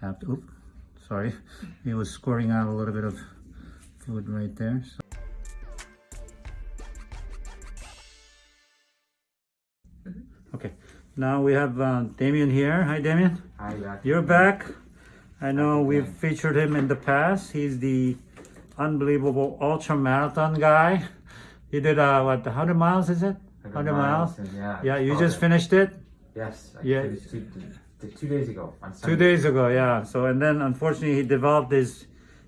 have to, oop, sorry. He was squirting out a little bit of fluid right there. So. Okay, now we have uh, Damien here. Hi, Damien. Hi, Jack. You're back. I know we've featured him in the past. He's the unbelievable ultra marathon guy. He did uh, what, 100 miles? Is it? 100 miles. and Yeah, Yeah, you just yeah. finished it Yes. I Yeah. Two, days ago on two days ago. Yeah. So and then unfortunately he developed these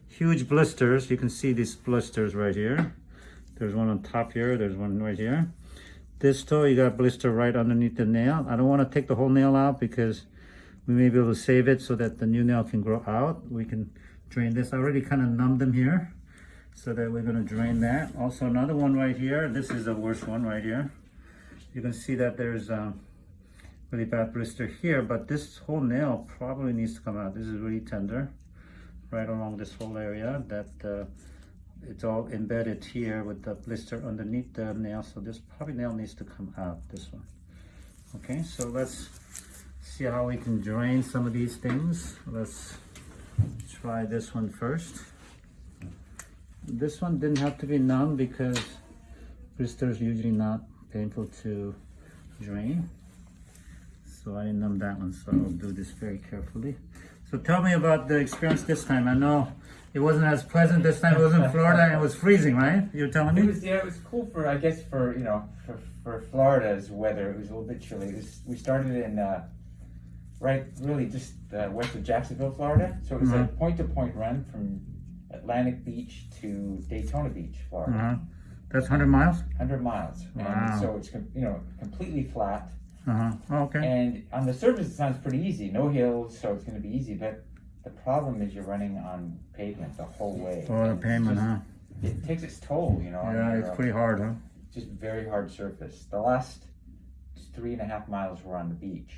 huge blisters. You can see these blisters right here. There's one on top here. There's one right here. This toe, you got a blister right underneath the nail. I don't want to take the whole nail out because we may be able to save it so that the new nail can grow out. We can drain this. I already kind of numbed them here so that we're going to drain that. Also another one right here. This is the worst one right here. You can see that there's um, really bad blister here, but this whole nail probably needs to come out. This is really tender right along this whole area that uh, it's all embedded here with the blister underneath the nail. So this probably nail needs to come out, this one. Okay, so let's see how we can drain some of these things. Let's try this one first. This one didn't have to be numb because blister is usually not painful to drain. So I didn't numb that one, so I'll do this very carefully. So tell me about the experience this time. I know it wasn't as pleasant this time. It was in Florida and it was freezing, right? You're telling me? It was yeah, it was cool for I guess for you know for, for Florida's weather. It was a little bit chilly. It was, we started in uh, right really just uh, west of Jacksonville, Florida. So it was a Mhm. point to point run from Atlantic Beach to Daytona Beach, Florida. Uh-huh. That's 100 miles? 100 miles. Wow. And so it's you know completely flat. Uh-huh. Oh, okay. And on the surface, it sounds pretty easy. No hills, so it's going to be easy. But the problem is you're running on pavement the whole way. Oh, the It's payment, just- huh? It takes its toll, you know. Yeah, it's uh, pretty hard, huh? just very hard surface. The last three and a half miles were on the beach.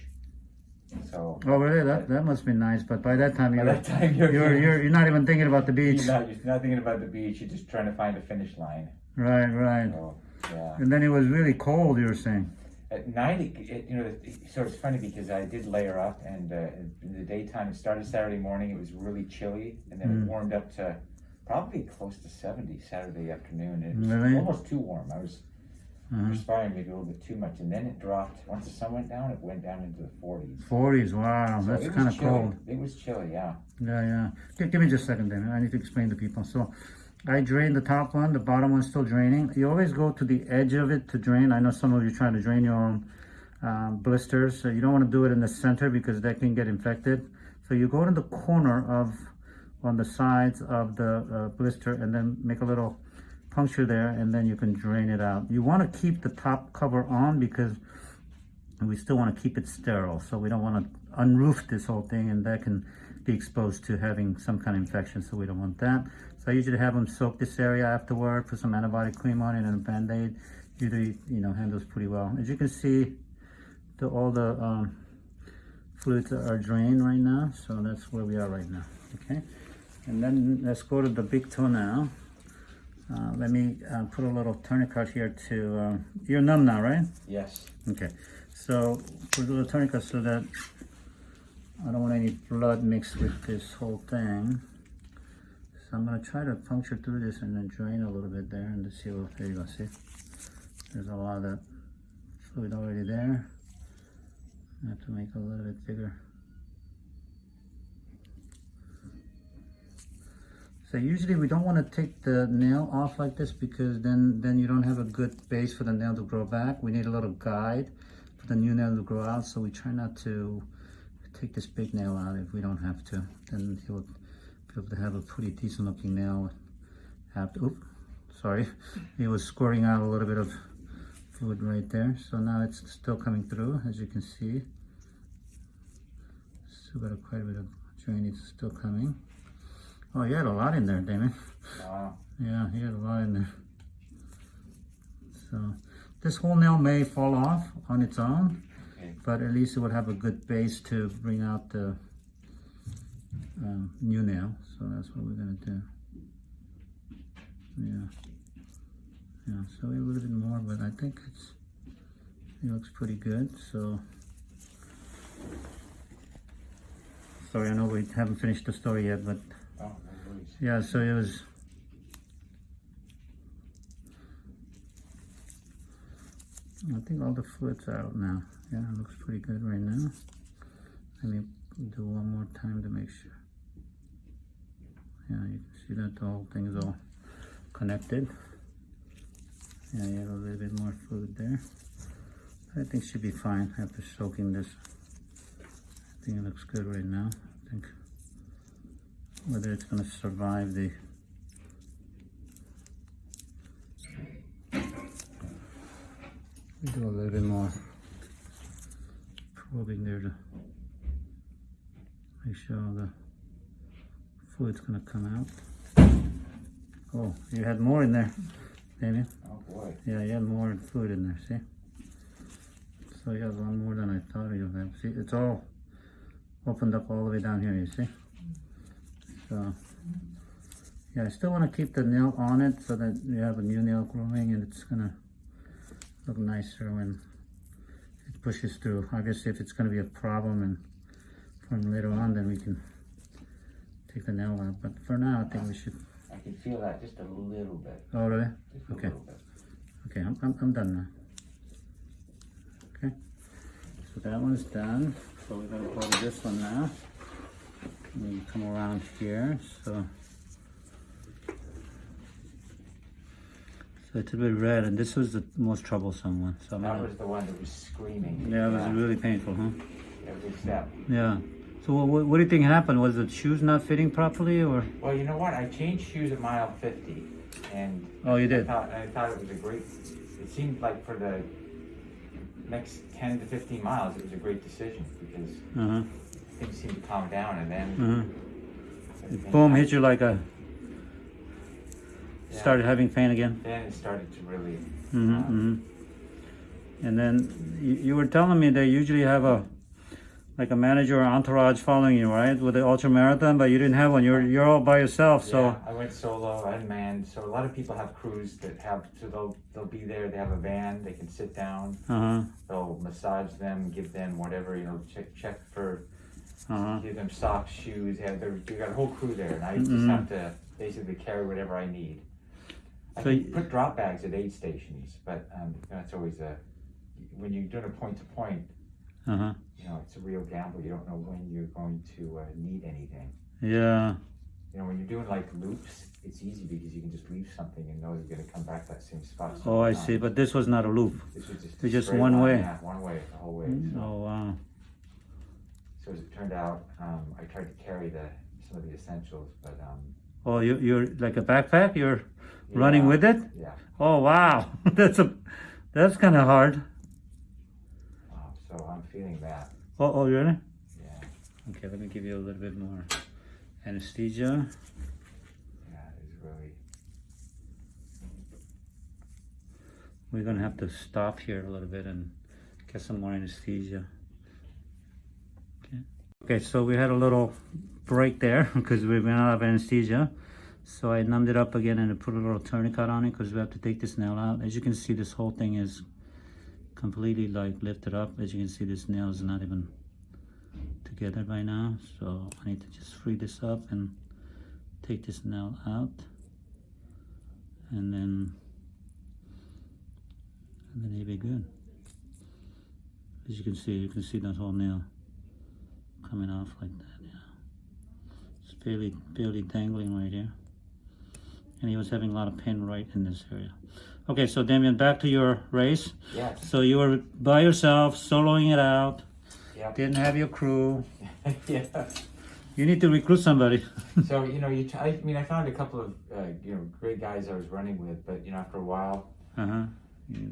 So Oh, really? That that must be nice. But by that time, by you're that time you're you're you're, you're not even thinking about the beach. you're not, you're not thinking about the beach. You're just trying to find a finish line. Right, right. So yeah. And then it was really cold. You were saying. At night, it, it, you know, it, so it's funny because I did layer up, and uh, in the daytime, it started Saturday morning. It was really chilly, and then Mm. it warmed up to probably close to 70 Saturday afternoon. It was Really? almost too warm. I was Uh-huh. perspiring maybe a little bit too much, and then it dropped. Once the sun went down, it went down into the 40s. 40s. Wow, So that's kind of cold. It was chilly, yeah. Yeah, yeah. Give, give me just a second, Damien. I need to explain to people. So, I drained the top one. The bottom one's still draining. You always go to the edge of it to drain. I know some of you trying to drain your own um, blisters. So you don't want to do it in the center because that can get infected. So you go to the corner of, on the sides of the uh, blister and then make a little puncture there and then you can drain it out. You want to keep the top cover on because we still want to keep it sterile. So we don't want to unroof this whole thing and that can be exposed to having some kind of infection. So we don't want that. So I usually have them soak this area afterward, put some antibiotic cream on it and a band-aid. Usually, you know, handles pretty well. As you can see, the, all the um, fluids are drained right now. So that's where we are right now, okay? And then let's go to the big toe now. Uh, let me uh, put a little tourniquet here to, uh, you're numb now, right? Yes. Okay, so put a little tourniquet so that I don't want any blood mixed with this whole thing. So I'm gonna try to puncture through this and then drain a little bit there and see what, there you go, see? There's a lot of fluid already there. I have to make a little bit bigger. So usually we don't want to take the nail off like this because then, then you don't have a good base for the nail to grow back. We need a little guide for the new nail to grow out. So we try not to take this big nail out if we don't have to. Then he'll be able to have a pretty decent looking nail. Have to, oop, sorry. He was squirting out a little bit of fluid right there. So now it's still coming through as you can see. Still got a quite a bit of drainage still coming. Oh, you had a lot in there, Damon. Wow. Yeah, he had a lot in there. So this whole nail may fall off on its own. But at least it would have a good base to bring out the um, new nail. So that's what we're gonna do. Yeah. Yeah, so a little bit more, but I think it's, it looks pretty good, so. Sorry, I know we haven't finished the story yet, but Oh, yeah, so it was. I think all the fluid's out now. Yeah, it looks pretty good right now. Let me do one more time to make sure. Yeah, you can see that the whole thing is all connected. Yeah, you have a little bit more fluid there. I think should be fine after soaking this. I think it looks good right now. I think whether it's going to survive the do a little bit more probing there to make sure the fluid's going to come out. Oh, you had more in there, Damien. Oh boy. Yeah, you had more fluid in there, see? So you have a lot more than I thought you would have. See, it's all opened up all the way down here, you see? So, yeah, I still want to keep the nail on it so that you have a new nail growing and it's gonna look nicer when it pushes through. Obviously, if it's gonna be a problem and from later on, then we can take the nail out. But for now, I think we should. I can feel that just a little bit. Oh, really? Okay. Okay, I'm, I'm, I'm done now. Okay, so that one's done. So we're gonna go to this one now. We come around here, so. It's a bit red, and this was the most troublesome one. So That was the one that was screaming. yeah, it was really painful, huh? Every step. Yeah. So what, what, do you think happened? Was the shoes not fitting properly, or? Well, you know what? I changed shoes at mile 50, and Oh, you I did. thought, I thought it was a great. It seemed like for the next 10 to 15 miles, it was a great decision because Uh huh. things seemed to calm down, and then. Uh huh. Boom! Hit you like a. yeah, Started having pain again. Then it started to really. Mm-hmm, um, mm-hmm. And then you, you were telling me they usually have a like a manager or entourage following you, right? With the ultra marathon, but you didn't have one. You're you're all by yourself. So Yeah, I went solo, unmanned. So a lot of people have crews that have, so they'll they'll be there. They have a van. They can sit down. uh huh, They'll massage them, give them whatever you know, check check for, uh huh. give them socks, shoes. Have their, you got a whole crew there, and I just Mhm. have to basically carry whatever I need. I So can y- put drop bags at aid stations, but um, that's always a when you're doing a point to point. Uh huh. You know, it's a real gamble. You don't know when you're going to uh, need anything. Yeah. You know, when you're doing like loops, it's easy because you can just leave something and know you're gonna come back that same spot. Oh, I see. But this was not a loop. This was just, It's just one way. Yeah, one way the whole way. So, Oh wow. so as it turned out, um, I tried to carry the some of the essentials, but um, Oh, you you're like a backpack. You're running with it. Yeah. Oh wow. that's a that's kind of hard. Uh, so I'm feeling that. Oh, oh really? Yeah. Okay, let me give you a little bit more anesthesia. Yeah. It's really. We're gonna have to stop here a little bit and get some more anesthesia. Okay. So we had a little break there because we ran out of anesthesia. So I numbed it up again and I put a little tourniquet on it because we have to take this nail out. As you can see, this whole thing is completely like lifted up. As you can see, this nail is not even together by now. So I need to just free this up and take this nail out. And then and then he'll be good. As you can see, you can see that whole nail coming off like that, yeah. It's barely, barely dangling right here. And he was having a lot of pain right in this area. Okay, so Damien, back to your race. Yes. So you were by yourself, soloing it out, Yep. didn't have your crew. yeah. You need to recruit somebody. So you know, you. T- I mean, I found a couple of uh, you know great guys I was running with, but you know, after a while, uh-huh.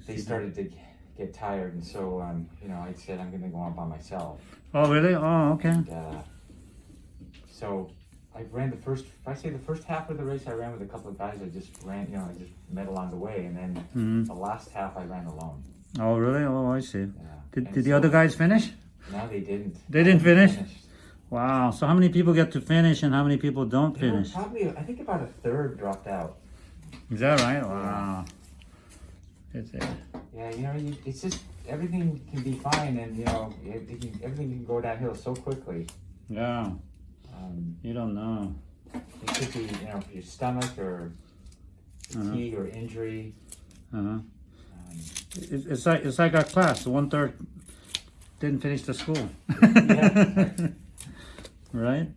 they started to g- get tired, and so um, you know, I said I'm going to go on by myself. Oh, really? Oh, okay. And, uh, so I ran the first. If I say the first half of the race, I ran with a couple of guys. I just ran, you know, I just met along the way, and then hmm the last half I ran alone. Oh, really? Oh, I see. Yeah. Did, And did the other guys finish? No, they didn't. They didn't finish? finished. Wow. So how many people get to finish and how many people don't There finish? Probably, I think about a third dropped out. Is that right? Wow. It. Yeah, you know, you, it's just everything can be fine, and you know, it, it can, everything can go downhill so quickly. Yeah, Um, you don't know. it could be, you know, your stomach or Uh-huh. fatigue or injury. Uh-huh. Um, It, it's like it's like our class. One third didn't finish the school. Yeah. right.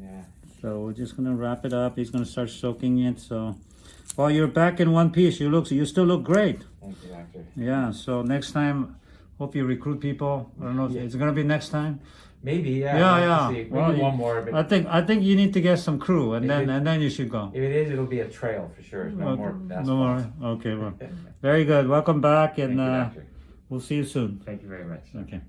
yeah. So we're just gonna wrap it up. He's gonna start soaking it. So while you're back in one piece, you look you still look great. Thank you, doctor. Yeah. So next time, hope you recruit people. I don't know if Yeah. it's gonna be next time. Maybe, yeah. Yeah, we'll yeah. Well, one more, but I think I think you need to get some crew, and then it- and then you should go. if it is, it'll be a trail for sure. No more Okay. asphalt. No more. Okay. Well, very good. Welcome back, and you, uh, we'll see you soon. Thank you very much. Okay.